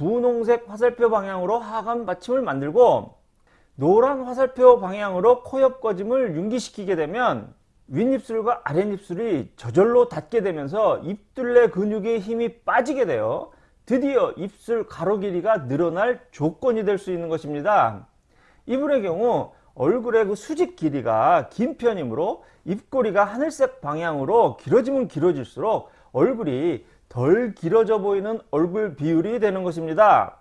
분홍색 화살표 방향으로 하관 받침을 만들고 노란 화살표 방향으로 코옆 꺼짐을 융기시키게 되면 윗입술과 아랫입술이 저절로 닿게 되면서 입둘레 근육의 힘이 빠지게 되어 드디어 입술 가로 길이가 늘어날 조건이 될 수 있는 것입니다. 이분의 경우 얼굴의 그 수직 길이가 긴 편이므로 입꼬리가 하늘색 방향으로 길어지면 길어질수록 얼굴이 덜 길어져 보이는 얼굴 비율이 되는 것입니다.